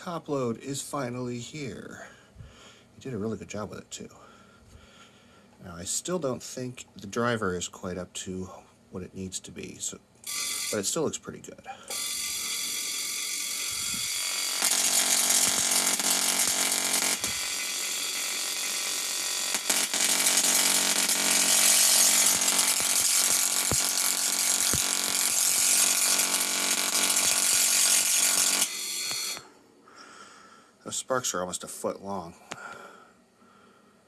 top load is finally here. He did a really good job with it too. Now I still don't think the driver is quite up to what it needs to be, so but it still looks pretty good. Those sparks are almost a foot long.